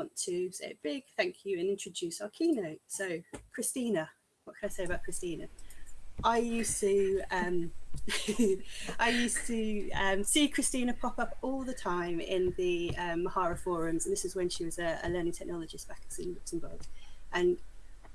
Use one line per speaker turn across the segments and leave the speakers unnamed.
want to say a big thank you and introduce our keynote. So Christina, what can I say about Christina? I used to um, I used to um, see Christina pop up all the time in the um, Mahara forums, and this is when she was a, a, learning technologist back in Luxembourg. And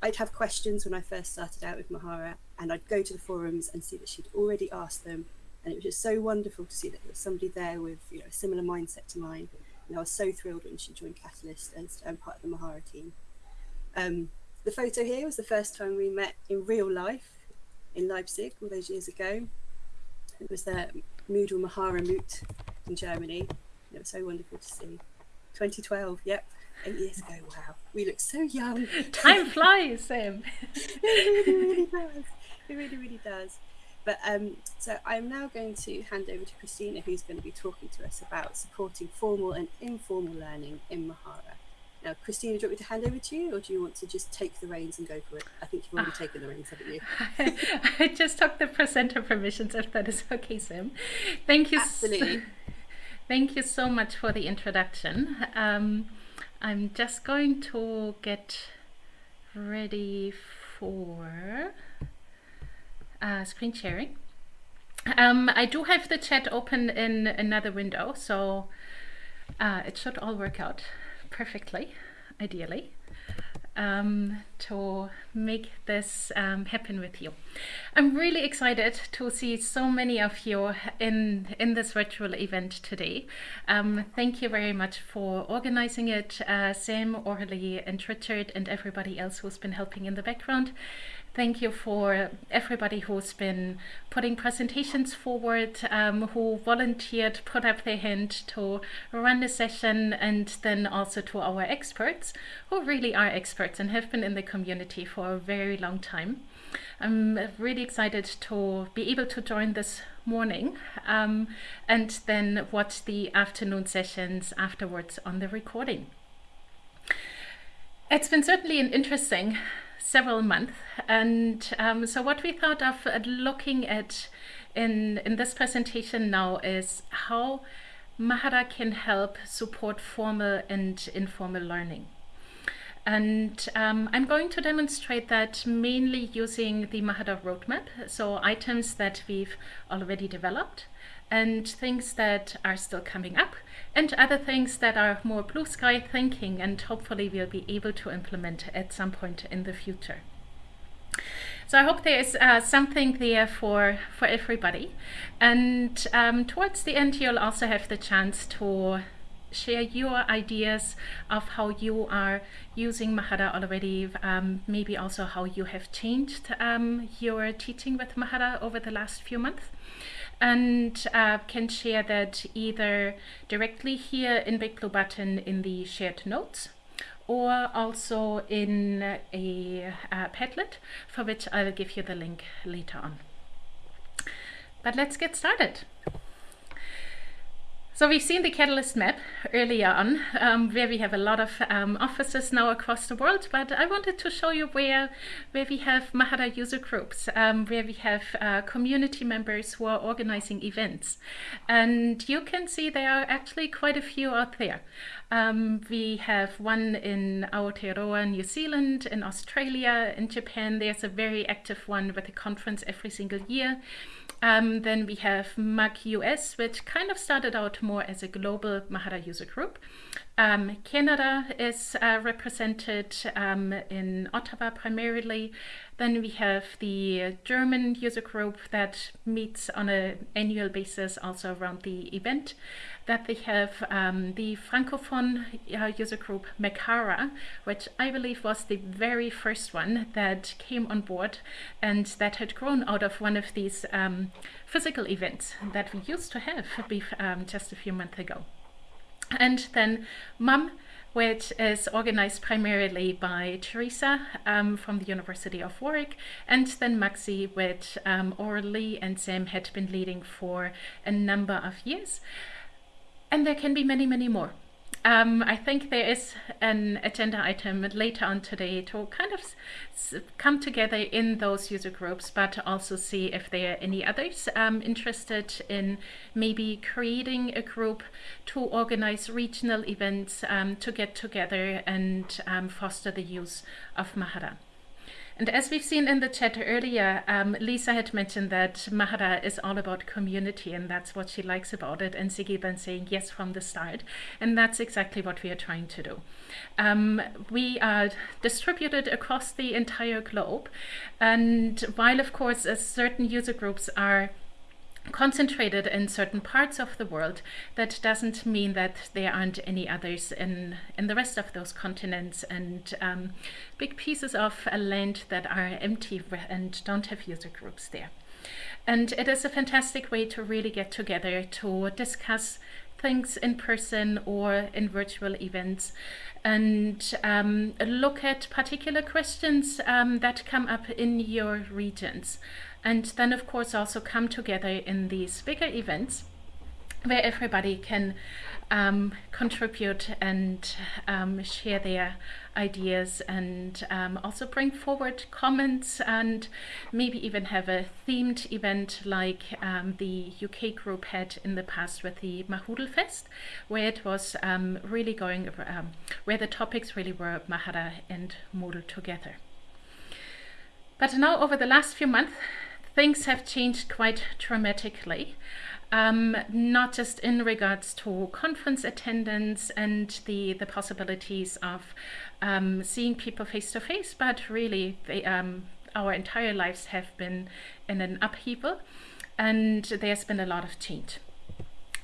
I'd have questions when I first started out with Mahara, and I'd go to the forums and see that she'd already asked them, and it was just so wonderful to see that there was somebody there with you know a similar mindset to mine. And I was so thrilled when she joined Catalyst as um, part of the Mahara team. Um, the photo here was the first time we met in real life in Leipzig all those years ago. It was the Moodle Mahara Moot in Germany. It was so wonderful to see. 2012, yep, eight years ago. Wow, we look so young.
Time flies, Sam.
it really, really does. It really, really does. But um, so I'm now going to hand over to Christina, who's going to be talking to us about supporting formal and informal learning in Mahara. Now, Christina, do you want me to hand over to you, or do you want to just take the reins and go for it? I think you've already uh, taken the reins, haven't you?
I just took the presenter permissions, if that is okay, Sam. Thank you.
Absolutely.
So, thank you so much for the introduction. Um, I'm just going to get ready for uh, screen sharing. Um, I do have the chat open in another window, so uh, it should all work out perfectly, ideally, um, to make this um, happen with you. I'm really excited to see so many of you in, in this virtual event today. Um, thank you very much for organizing it, uh, Sam, Orly, and Richard, and everybody else who's been helping in the background. Thank you for everybody who's been putting presentations forward, um, who volunteered, put up their hand to run the session, and then also to our experts, who really are experts and have been in the community for a very long time. I'm really excited to be able to join this morning um, and then watch the afternoon sessions afterwards on the recording. It's been certainly an interesting several months. And um, so what we thought of uh, looking at in, in this presentation now is how Mahara can help support formal and informal learning. And um, I'm going to demonstrate that mainly using the Mahara roadmap, so items that we've already developed and things that are still coming up and other things that are more blue sky thinking and hopefully we'll be able to implement at some point in the future. So I hope there is uh, something there for, for everybody. And um, towards the end, you'll also have the chance to share your ideas of how you are using Mahara already, um, maybe also how you have changed um, your teaching with Mahara over the last few months and uh, can share that either directly here in Big Blue Button in the shared notes or also in a uh, Padlet for which I will give you the link later on. But let's get started. So we've seen the Catalyst map earlier on, um, where we have a lot of um, offices now across the world, but I wanted to show you where, where we have Mahara user groups, um, where we have uh, community members who are organizing events. And you can see there are actually quite a few out there. Um, we have one in Aotearoa, New Zealand, in Australia, in Japan. There's a very active one with a conference every single year. Um, then we have MAG US, which kind of started out more as a global Mahara user group. Um, Canada is uh, represented um, in Ottawa primarily. Then we have the German user group that meets on an annual basis also around the event. That they have um, the Francophone uh, user group Mekara, which I believe was the very first one that came on board and that had grown out of one of these um, physical events that we used to have um, just a few months ago. And then MUM, which is organized primarily by Teresa um, from the University of Warwick, and then Maxi, which um, Orly and Sam had been leading for a number of years. And there can be many, many more. um, I think there is an agenda item later on today to kind of come together in those user groups, but also see if there are any others um, interested in maybe creating a group to organize regional events um, to get together and um, foster the use of Mahara. And as we've seen in the chat earlier, um, Lisa had mentioned that Mahara is all about community and that's what she likes about it. And Siggy then saying yes from the start. And that's exactly what we are trying to do. Um, we are distributed across the entire globe. And while, of course, certain user groups are concentrated in certain parts of the world, that doesn't mean that there aren't any others in, in the rest of those continents and um, big pieces of land that are empty and don't have user groups there. And it is a fantastic way to really get together to discuss things in person or in virtual events and um, look at particular questions um, that come up in your regions and then of course also come together in these bigger events where everybody can um, contribute and um, share their ideas and um, also bring forward comments and maybe even have a themed event like um, the UK group had in the past with the Mahoodle Fest where it was um, really going um, where the topics really were Mahara and Moodle together. But now over the last few months things have changed quite dramatically. Um, not just in regards to conference attendance and the, the possibilities of um, seeing people face to face, but really they, um, our entire lives have been in an upheaval and there's been a lot of change.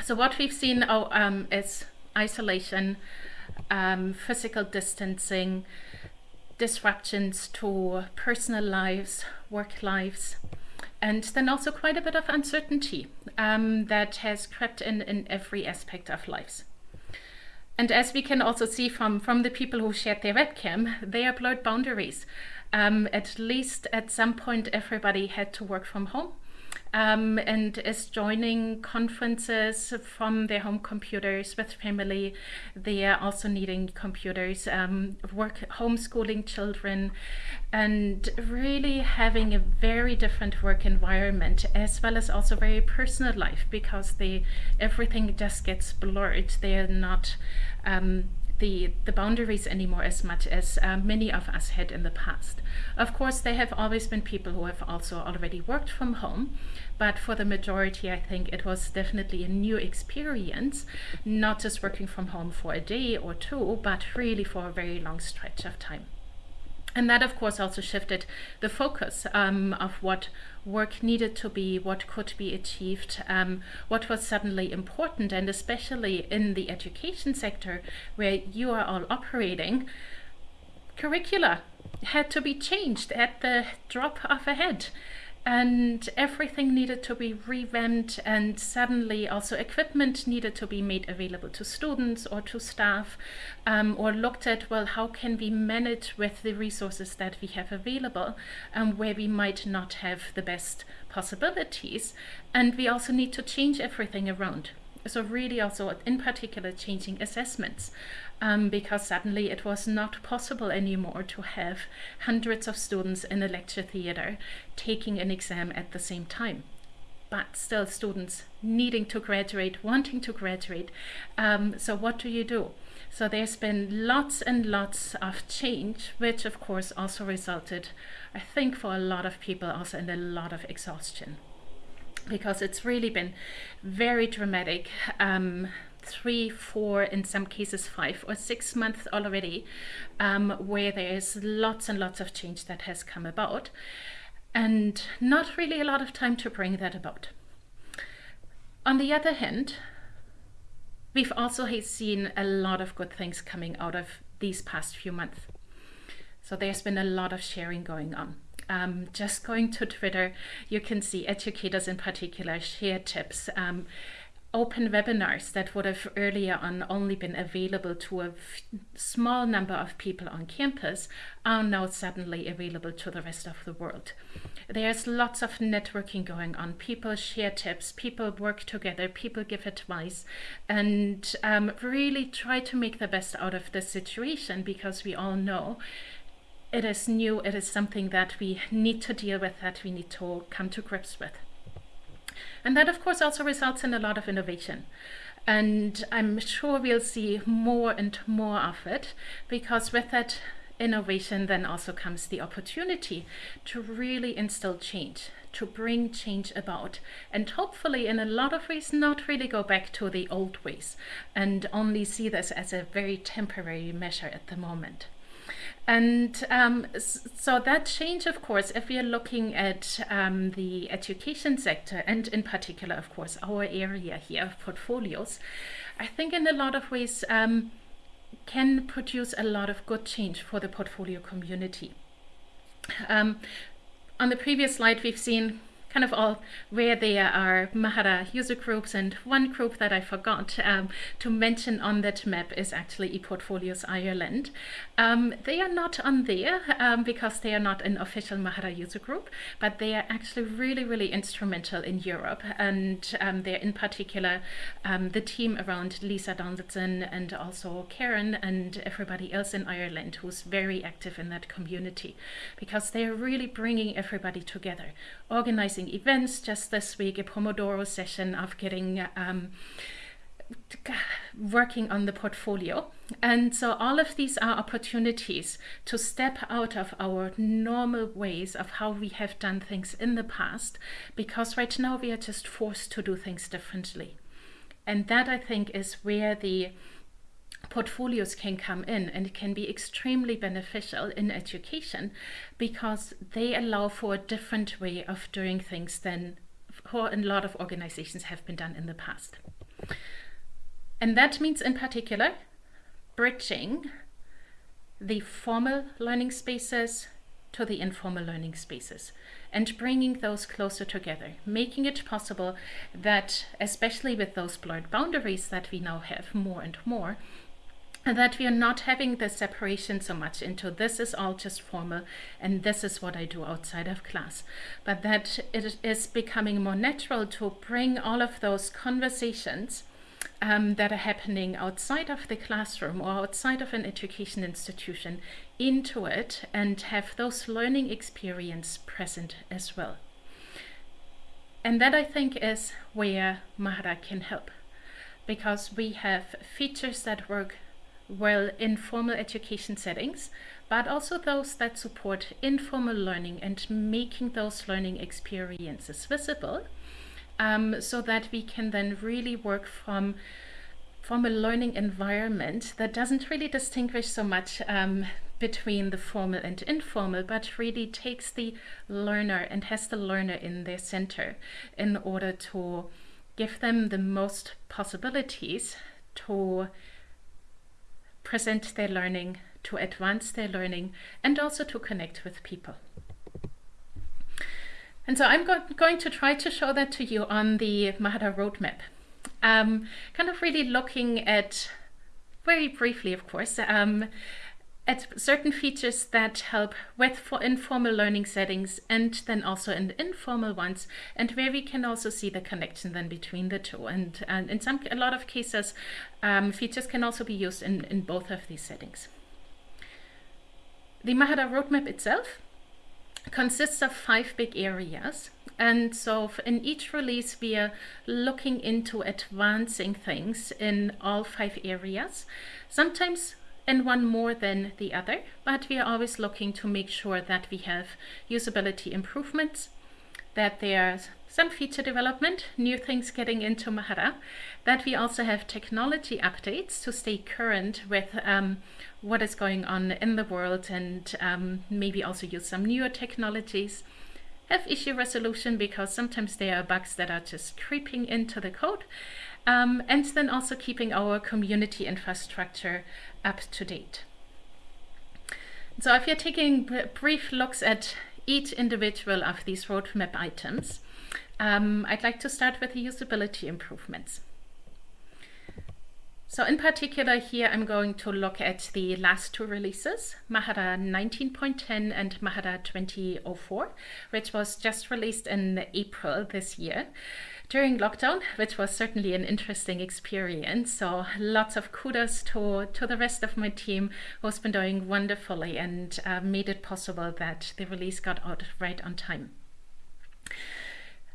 So what we've seen oh, um, is isolation, um, physical distancing, disruptions to personal lives, work lives, and then also quite a bit of uncertainty um, that has crept in in every aspect of lives. And as we can also see from, from the people who shared their webcam, they are blurred boundaries. Um, at least at some point, everybody had to work from home um, and is joining conferences from their home computers with family. They are also needing computers, um, work homeschooling children, and really having a very different work environment as well as also very personal life because they everything just gets blurred. They are not um, the, the boundaries anymore as much as uh, many of us had in the past. Of course, there have always been people who have also already worked from home, but for the majority, I think it was definitely a new experience, not just working from home for a day or two, but really for a very long stretch of time. And that, of course, also shifted the focus um, of what work needed to be, what could be achieved, um, what was suddenly important, and especially in the education sector where you are all operating, curricula had to be changed at the drop of a head and everything needed to be revamped and suddenly also equipment needed to be made available to students or to staff um, or looked at well how can we manage with the resources that we have available um, where we might not have the best possibilities. And we also need to change everything around so really also in particular changing assessments um, because suddenly it was not possible anymore to have hundreds of students in a lecture theater taking an exam at the same time. But still students needing to graduate, wanting to graduate. Um, so what do you do? So there's been lots and lots of change, which of course also resulted, I think for a lot of people also in a lot of exhaustion because it's really been very dramatic. Um, three, four, in some cases five or six months already, um, where there is lots and lots of change that has come about, and not really a lot of time to bring that about. On the other hand, we've also seen a lot of good things coming out of these past few months. So there's been a lot of sharing going on. Um, just going to Twitter, you can see educators in particular share tips. Um, open webinars that would have earlier on only been available to a small number of people on campus are now suddenly available to the rest of the world. There's lots of networking going on. People share tips, people work together, people give advice, and um, really try to make the best out of the situation because we all know it is new, it is something that we need to deal with, that we need to come to grips with. And that, of course, also results in a lot of innovation. And I'm sure we'll see more and more of it because with that innovation then also comes the opportunity to really instill change, to bring change about, and hopefully, in a lot of ways, not really go back to the old ways and only see this as a very temporary measure at the moment. And um, so that change, of course, if we are looking at um, the education sector, and in particular, of course, our area here, portfolios, I think in a lot of ways um, can produce a lot of good change for the portfolio community. Um, on the previous slide, we've seen kind of all where there are Mahara user groups and one group that I forgot um, to mention on that map is actually ePortfolios Ireland. Um, they are not on there um, because they are not an official Mahara user group, but they are actually really, really instrumental in Europe and um, they're in particular um, the team around Lisa Donaldson and also Karen and everybody else in Ireland who's very active in that community because they're really bringing everybody together, organizing organizing events just this week, a Pomodoro session of getting um, working on the portfolio. And so all of these are opportunities to step out of our normal ways of how we have done things in the past, because right now we are just forced to do things differently. And that I think is where the portfolios can come in and can be extremely beneficial in education because they allow for a different way of doing things than how a lot of organizations have been done in the past. And that means in particular bridging the formal learning spaces to the informal learning spaces and bringing those closer together, making it possible that, especially with those blurred boundaries that we now have more and more, that we are not having the separation so much into this is all just formal and this is what I do outside of class, but that it is becoming more natural to bring all of those conversations um, that are happening outside of the classroom or outside of an education institution into it and have those learning experience present as well. And that I think is where Mahara can help because we have features that work well in formal education settings, but also those that support informal learning and making those learning experiences visible um, so that we can then really work from from a learning environment that doesn't really distinguish so much um, between the formal and informal, but really takes the learner and has the learner in their center in order to give them the most possibilities to present their learning, to advance their learning, and also to connect with people. And so I'm go going to try to show that to you on the Mahara roadmap. Um, kind of really looking at, very briefly of course, um, at certain features that help with for informal learning settings and then also in informal ones and where we can also see the connection then between the two and, and in some a lot of cases um, features can also be used in, in both of these settings. The Mahara roadmap itself consists of five big areas and so in each release we are looking into advancing things in all five areas. Sometimes and one more than the other, but we are always looking to make sure that we have usability improvements, that there's some feature development, new things getting into Mahara, that we also have technology updates to stay current with um, what is going on in the world and um, maybe also use some newer technologies. Have issue resolution because sometimes there are bugs that are just creeping into the code. Um, and then also keeping our community infrastructure up to date. So if you're taking brief looks at each individual of these roadmap items, um, I'd like to start with the usability improvements. So in particular here I'm going to look at the last two releases, Mahara 19.10 and Mahara 2004, which was just released in April this year during lockdown, which was certainly an interesting experience. So lots of kudos to, to the rest of my team who's been doing wonderfully and uh, made it possible that the release got out right on time.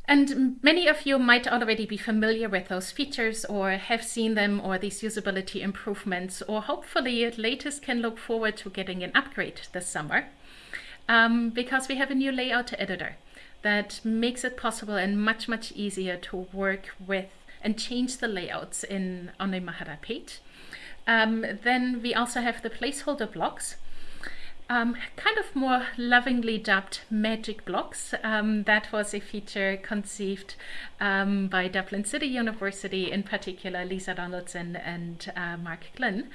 And many of you might already be familiar with those features or have seen them or these usability improvements, or hopefully at latest can look forward to getting an upgrade this summer um, because we have a new layout editor that makes it possible and much, much easier to work with and change the layouts in on a Mahara page. Um, then we also have the placeholder blocks um, kind of more lovingly dubbed magic blocks. Um, that was a feature conceived um, by Dublin City University, in particular Lisa Donaldson and uh, Mark Glynn.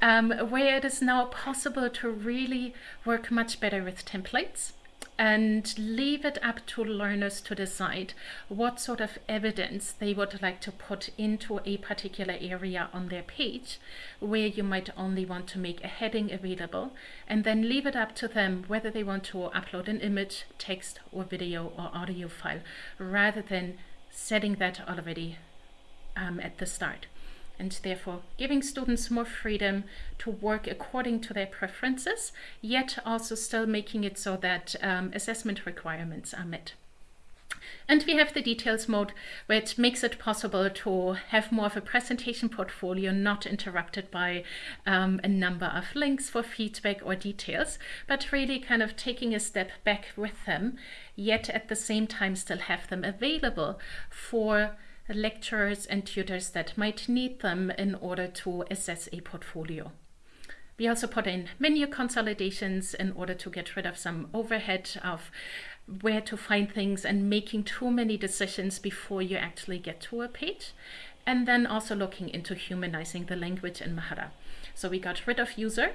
Um, where it is now possible to really work much better with templates and leave it up to learners to decide what sort of evidence they would like to put into a particular area on their page where you might only want to make a heading available and then leave it up to them whether they want to upload an image, text or video or audio file rather than setting that already um, at the start and therefore giving students more freedom to work according to their preferences, yet also still making it so that um, assessment requirements are met. And we have the details mode, which makes it possible to have more of a presentation portfolio, not interrupted by um, a number of links for feedback or details, but really kind of taking a step back with them, yet at the same time still have them available for lecturers and tutors that might need them in order to assess a portfolio. We also put in menu consolidations in order to get rid of some overhead of where to find things and making too many decisions before you actually get to a page. And then also looking into humanizing the language in Mahara. So we got rid of user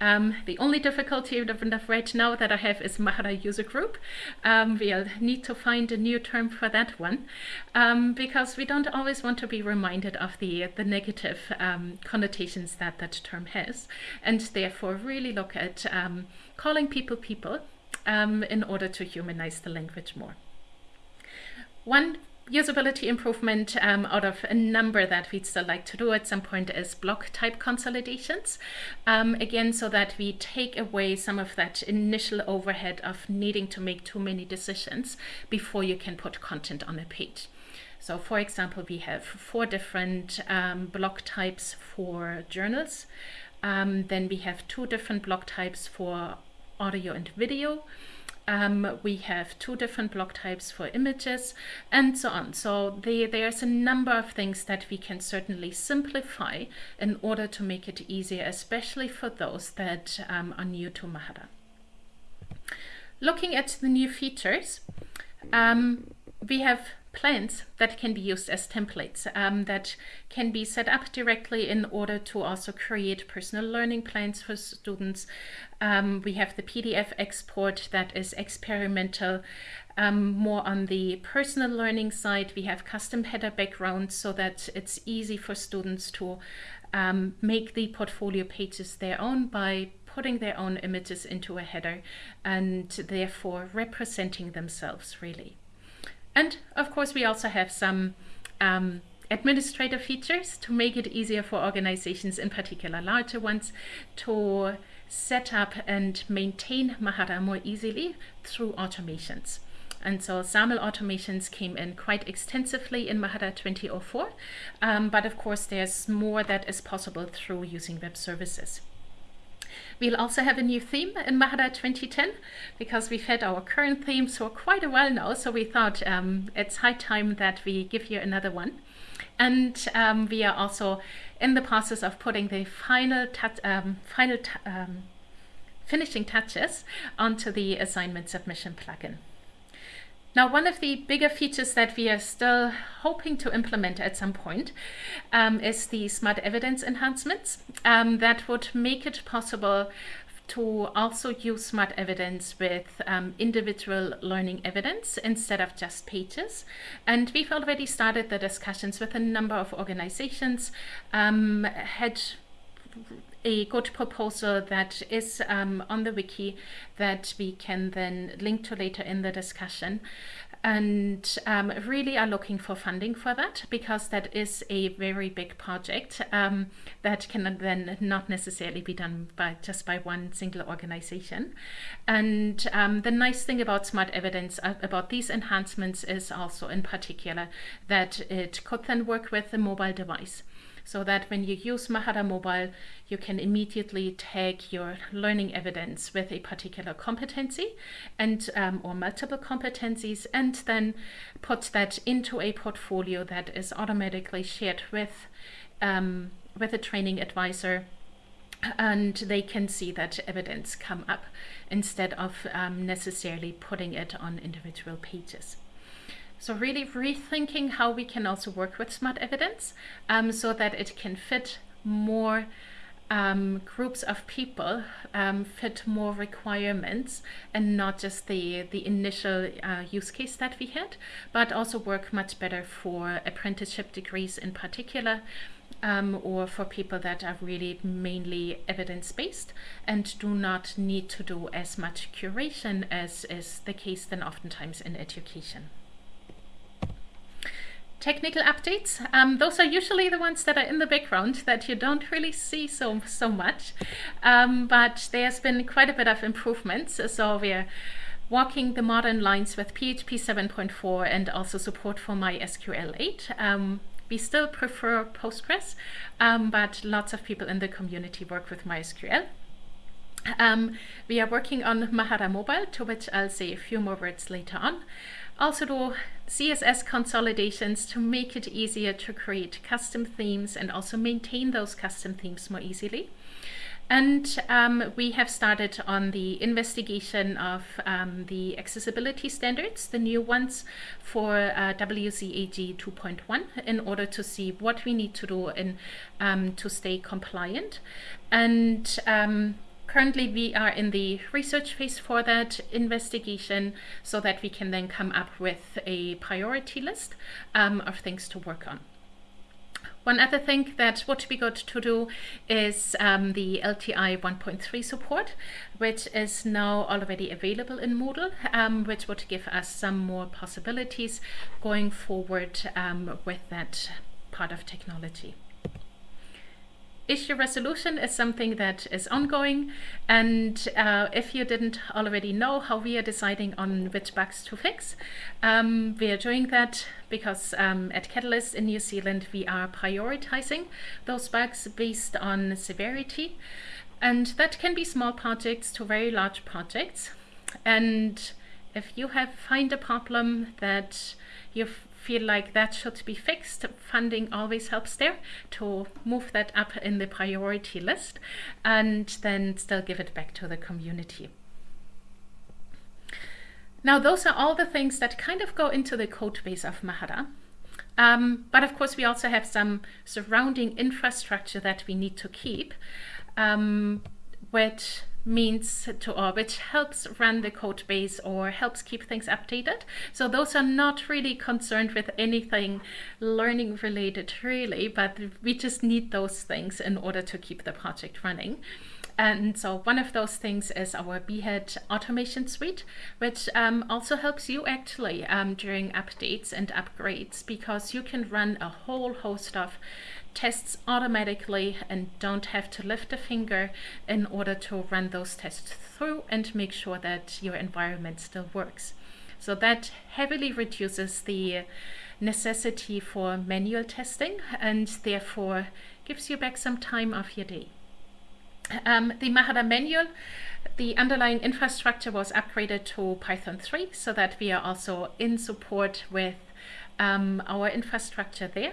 um, the only difficulty right now that I have is Mahara user group. Um, we'll need to find a new term for that one um, because we don't always want to be reminded of the, the negative um, connotations that that term has and therefore really look at um, calling people people um, in order to humanize the language more. One usability improvement um, out of a number that we'd still like to do at some point is block type consolidations. Um, again, so that we take away some of that initial overhead of needing to make too many decisions before you can put content on a page. So for example, we have four different um, block types for journals. Um, then we have two different block types for audio and video. Um, we have two different block types for images and so on. So the, there's a number of things that we can certainly simplify in order to make it easier, especially for those that um, are new to Mahara. Looking at the new features, um, we have plans that can be used as templates um, that can be set up directly in order to also create personal learning plans for students. Um, we have the PDF export that is experimental, um, more on the personal learning side. We have custom header backgrounds so that it's easy for students to um, make the portfolio pages their own by putting their own images into a header and therefore representing themselves really. And of course, we also have some um, administrative features to make it easier for organizations, in particular larger ones, to set up and maintain Mahara more easily through automations. And so SAML automations came in quite extensively in Mahara 2004, um, but of course there's more that is possible through using web services. We'll also have a new theme in Mahara 2010 because we've had our current theme for quite a while now. So we thought um, it's high time that we give you another one. And um, we are also in the process of putting the final, um, final um, finishing touches onto the assignment submission plugin. Now, one of the bigger features that we are still hoping to implement at some point um, is the smart evidence enhancements um, that would make it possible to also use smart evidence with um, individual learning evidence instead of just pages. And we've already started the discussions with a number of organizations, um, had a good proposal that is um, on the wiki that we can then link to later in the discussion and um, really are looking for funding for that because that is a very big project um, that can then not necessarily be done by just by one single organization. And um, the nice thing about smart evidence uh, about these enhancements is also in particular that it could then work with a mobile device so that when you use Mahara Mobile, you can immediately tag your learning evidence with a particular competency and um, or multiple competencies and then put that into a portfolio that is automatically shared with um, with a training advisor and they can see that evidence come up instead of um, necessarily putting it on individual pages. So really rethinking how we can also work with smart evidence um, so that it can fit more um, groups of people, um, fit more requirements and not just the, the initial uh, use case that we had, but also work much better for apprenticeship degrees in particular, um, or for people that are really mainly evidence-based and do not need to do as much curation as is the case then oftentimes in education technical updates. Um, those are usually the ones that are in the background that you don't really see so, so much. Um, but there's been quite a bit of improvements. So we're walking the modern lines with PHP 7.4 and also support for MySQL 8. Um, we still prefer Postgres, um, but lots of people in the community work with MySQL. Um, we are working on Mahara Mobile, to which I'll say a few more words later on. Also do CSS consolidations to make it easier to create custom themes and also maintain those custom themes more easily. And um, we have started on the investigation of um, the accessibility standards, the new ones for uh, WCAG 2.1 in order to see what we need to do in, um, to stay compliant. And um, Currently, we are in the research phase for that investigation so that we can then come up with a priority list um, of things to work on. One other thing that would be good to do is um, the LTI 1.3 support, which is now already available in Moodle, um, which would give us some more possibilities going forward um, with that part of technology issue resolution is something that is ongoing. And uh, if you didn't already know how we are deciding on which bugs to fix um, we are doing that because um, at Catalyst in New Zealand we are prioritizing those bugs based on severity. And that can be small projects to very large projects. And if you have find a problem that you feel like that should be fixed, funding always helps there to move that up in the priority list and then still give it back to the community. Now, those are all the things that kind of go into the code base of Mahara. Um, but of course, we also have some surrounding infrastructure that we need to keep, um, which means to or which helps run the code base or helps keep things updated. So those are not really concerned with anything learning related really, but we just need those things in order to keep the project running. And so one of those things is our Behat automation suite, which um, also helps you actually um, during updates and upgrades because you can run a whole host of tests automatically and don't have to lift a finger in order to run those tests through and make sure that your environment still works. So that heavily reduces the necessity for manual testing and therefore gives you back some time of your day. Um, the Mahara manual, the underlying infrastructure was upgraded to Python 3 so that we are also in support with um, our infrastructure there.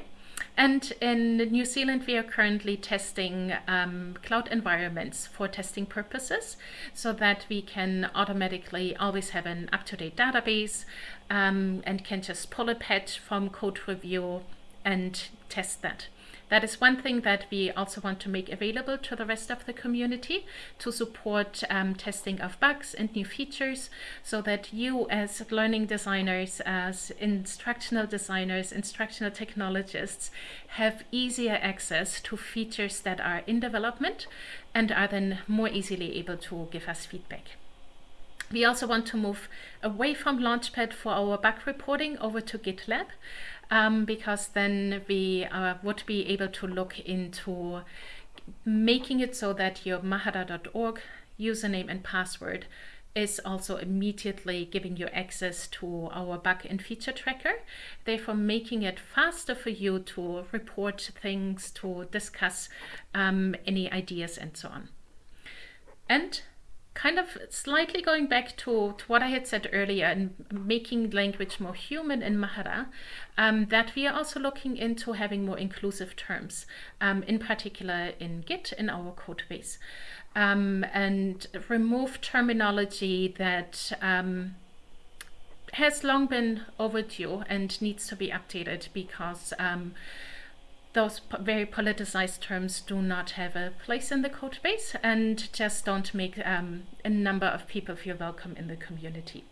And in New Zealand, we are currently testing um, cloud environments for testing purposes so that we can automatically always have an up-to-date database um, and can just pull a patch from code review and test that. That is one thing that we also want to make available to the rest of the community to support um, testing of bugs and new features so that you as learning designers, as instructional designers, instructional technologists have easier access to features that are in development and are then more easily able to give us feedback. We also want to move away from Launchpad for our bug reporting over to GitLab um, because then we uh, would be able to look into making it so that your mahara.org username and password is also immediately giving you access to our bug and feature tracker, therefore making it faster for you to report things, to discuss um, any ideas and so on. And kind of slightly going back to, to what I had said earlier and making language more human in Mahara, um, that we are also looking into having more inclusive terms, um, in particular in Git in our code base, um, and remove terminology that um, has long been overdue and needs to be updated because those very politicized terms do not have a place in the code base and just don't make um, a number of people feel welcome in the community.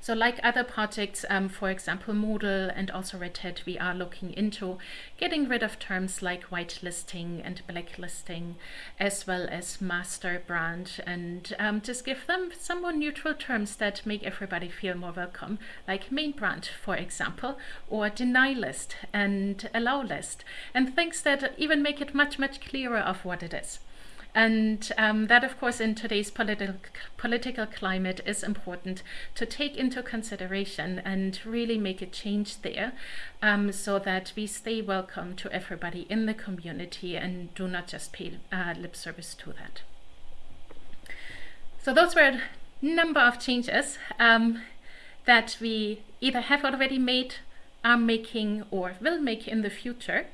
So like other projects, um, for example, Moodle and also Red Hat, we are looking into getting rid of terms like whitelisting and blacklisting, as well as master branch, and um, just give them some more neutral terms that make everybody feel more welcome, like main branch, for example, or deny list and allow list, and things that even make it much, much clearer of what it is. And um, that, of course, in today's political political climate is important to take into consideration and really make a change there um, so that we stay welcome to everybody in the community and do not just pay uh, lip service to that. So those were a number of changes um, that we either have already made, are making, or will make in the future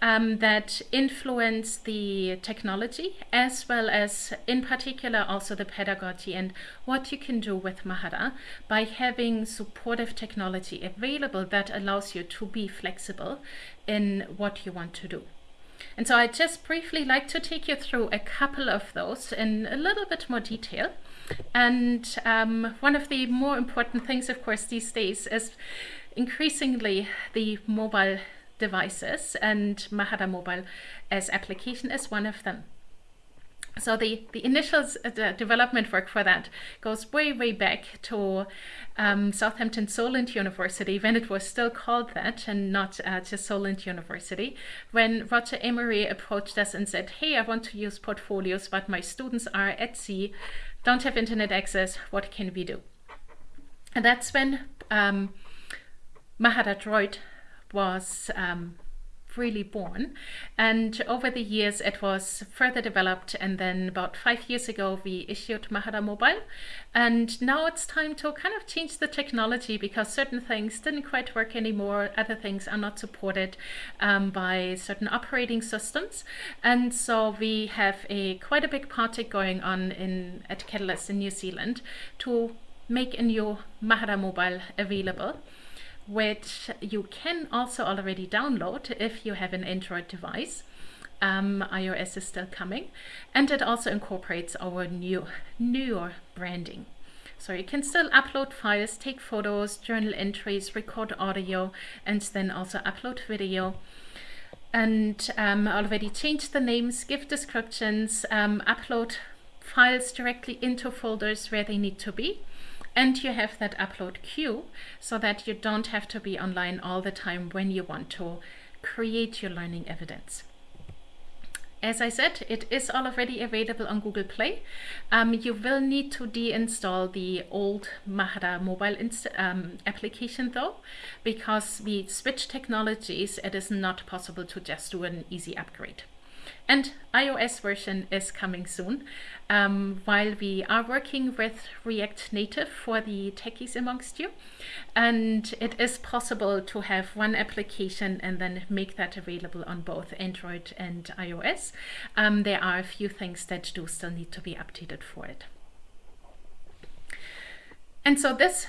um, that influence the technology as well as in particular also the pedagogy and what you can do with Mahara by having supportive technology available that allows you to be flexible in what you want to do. And so I just briefly like to take you through a couple of those in a little bit more detail. And um, one of the more important things, of course, these days is increasingly the mobile devices and Mahara Mobile as application is one of them. So the, the initial uh, development work for that goes way, way back to um, Southampton Solent University when it was still called that and not uh, just Solent University. When Roger Emery approached us and said, hey, I want to use portfolios, but my students are at sea, don't have internet access, what can we do? And that's when um, Mahara Droid was um, really born. And over the years, it was further developed. And then about five years ago, we issued Mahara Mobile. And now it's time to kind of change the technology because certain things didn't quite work anymore. Other things are not supported um, by certain operating systems. And so we have a quite a big project going on in at Catalyst in New Zealand to make a new Mahara Mobile available which you can also already download if you have an Android device. Um, iOS is still coming, and it also incorporates our new newer branding. So you can still upload files, take photos, journal entries, record audio, and then also upload video. And um, already change the names, give descriptions, um, upload files directly into folders where they need to be and you have that upload queue so that you don't have to be online all the time when you want to create your learning evidence. As I said, it is already available on Google Play. Um, you will need to deinstall the old Mahara mobile um, application though, because we switch technologies, it is not possible to just do an easy upgrade. And iOS version is coming soon. Um, while we are working with React Native for the techies amongst you, and it is possible to have one application and then make that available on both Android and iOS. Um, there are a few things that do still need to be updated for it. And so this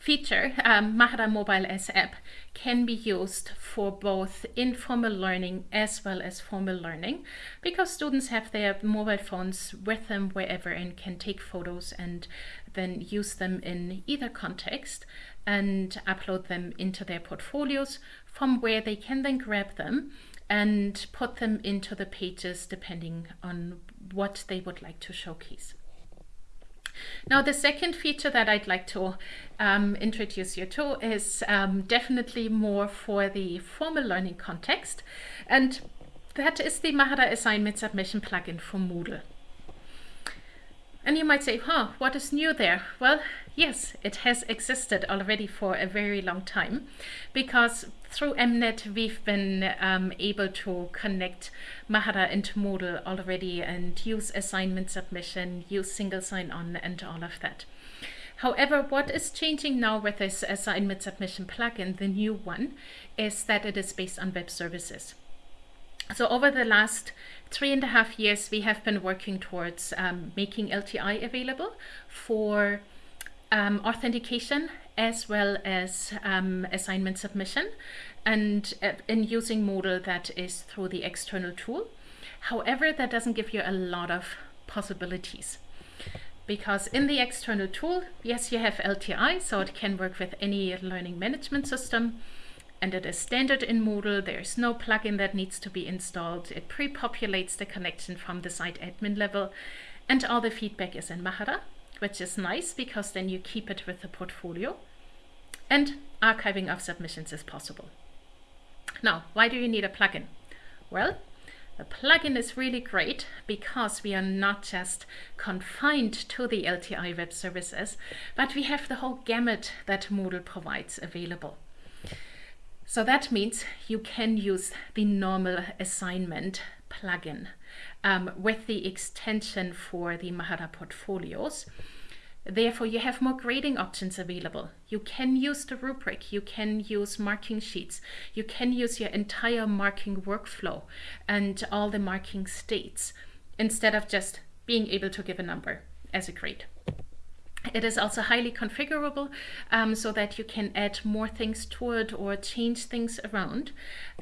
feature, um, Mahara Mobile S app, can be used for both informal learning as well as formal learning because students have their mobile phones with them wherever and can take photos and then use them in either context and upload them into their portfolios from where they can then grab them and put them into the pages depending on what they would like to showcase. Now, the second feature that I'd like to um, introduce you to is um, definitely more for the formal learning context, and that is the Mahara Assignment Submission plugin for Moodle. And you might say, huh, what is new there? Well, yes, it has existed already for a very long time because through MNet we've been um, able to connect Mahara into Moodle already and use assignment submission, use single sign-on and all of that. However, what is changing now with this assignment submission plugin, the new one, is that it is based on web services. So over the last three and a half years, we have been working towards um, making LTI available for um, authentication as well as um, assignment submission and uh, in using Moodle that is through the external tool. However, that doesn't give you a lot of possibilities because in the external tool, yes, you have LTI, so it can work with any learning management system and it is standard in Moodle. There's no plugin that needs to be installed. It pre-populates the connection from the site admin level and all the feedback is in Mahara, which is nice because then you keep it with the portfolio and archiving of submissions is possible. Now, why do you need a plugin? Well, a plugin is really great because we are not just confined to the LTI web services, but we have the whole gamut that Moodle provides available. So that means you can use the normal assignment plugin um, with the extension for the Mahara portfolios. Therefore, you have more grading options available. You can use the rubric, you can use marking sheets, you can use your entire marking workflow and all the marking states instead of just being able to give a number as a grade. It is also highly configurable um, so that you can add more things to it or change things around.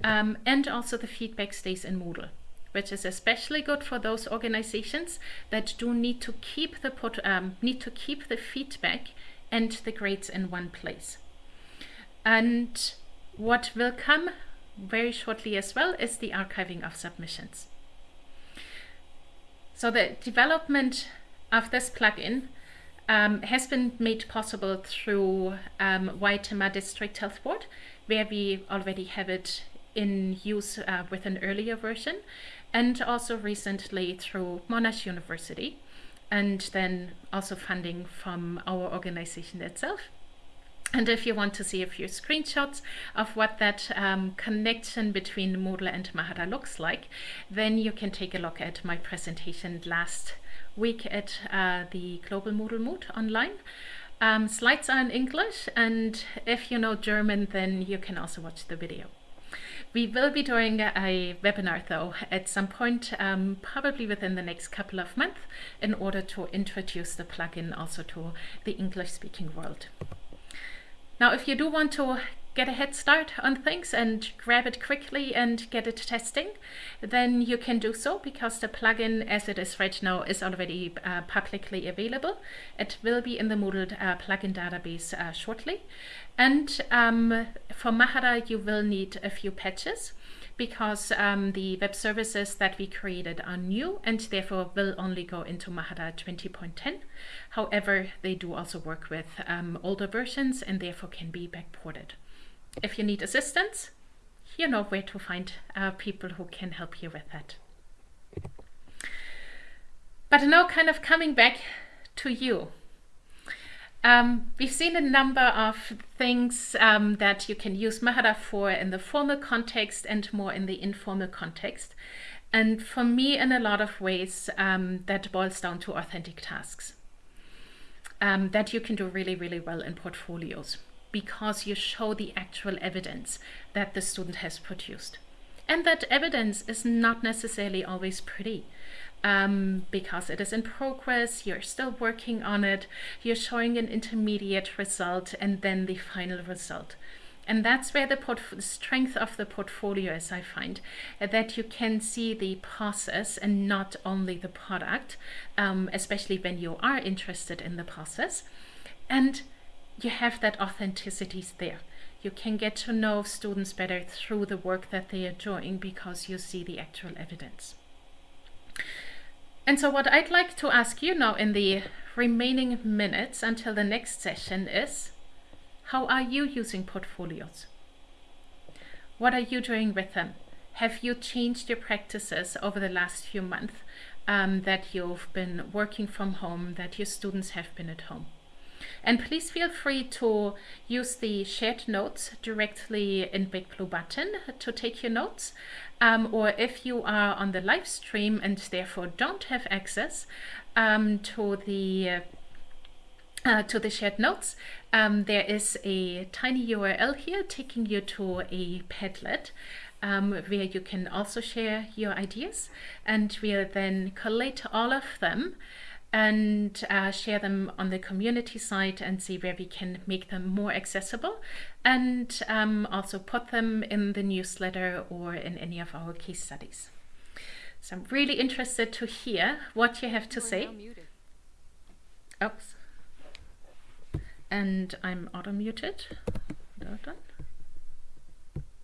Um, and also the feedback stays in Moodle, which is especially good for those organizations that do need to keep the put, um, need to keep the feedback and the grades in one place. And what will come very shortly as well is the archiving of submissions. So the development of this plugin um, has been made possible through um, District Health Board, where we already have it in use uh, with an earlier version, and also recently through Monash University, and then also funding from our organization itself. And if you want to see a few screenshots of what that um, connection between Moodle and Mahara looks like, then you can take a look at my presentation last week at uh, the Global Moodle Moot online. Um, slides are in English, and if you know German, then you can also watch the video. We will be doing a webinar though at some point, um, probably within the next couple of months, in order to introduce the plugin also to the English speaking world. Now, if you do want to get a head start on things and grab it quickly and get it testing, then you can do so because the plugin as it is right now is already uh, publicly available. It will be in the Moodle uh, plugin database uh, shortly. And um, for Mahara, you will need a few patches because um, the web services that we created are new and therefore will only go into Mahara 20.10. However, they do also work with um, older versions and therefore can be backported if you need assistance, you know where to find uh, people who can help you with that. But now kind of coming back to you. Um, we've seen a number of things um, that you can use Mahara for in the formal context and more in the informal context. And for me, in a lot of ways, um, that boils down to authentic tasks um, that you can do really, really well in portfolios because you show the actual evidence that the student has produced. And that evidence is not necessarily always pretty. um, because it is in progress, you're still working on it, you're showing an intermediate result and then the final result. And that's where the, strength of the portfolio is, I find, that you can see the process and not only the product, um, especially when you are interested in the process. And you have that authenticity there. You can get to know students better through the work that they are doing because you see the actual evidence. And so what I'd like to ask you now in the remaining minutes until the next session is, how are you using portfolios? What are you doing with them? Have you changed your practices over the last few months um, that you've been working from home, that your students have been at home? And please feel free to use the shared notes directly in Big Blue Button to take your notes. Um, or if you are on the live stream and therefore don't have access um, to the uh, to the shared notes, um, there is a tiny URL here taking you to a Padlet um, where you can also share your ideas and we'll then collate all of them and uh, share them on the community site and see where we can make them more accessible and um, also put them in the newsletter or in any of our case studies. So I'm really interested to hear what you have to you say. Oops and I'm auto muted.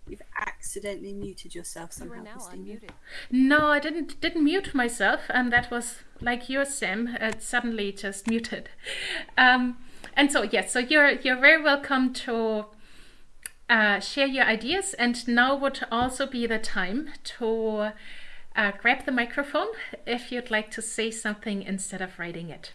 You've accidentally muted yourself somehow. You now unmuted.
No, I didn't didn't mute myself, and that was like your Sam. It suddenly just muted. Um, and so yes, so you're you're very welcome to uh, share your ideas. And now would also be the time to uh, grab the microphone if you'd like to say something instead of writing it.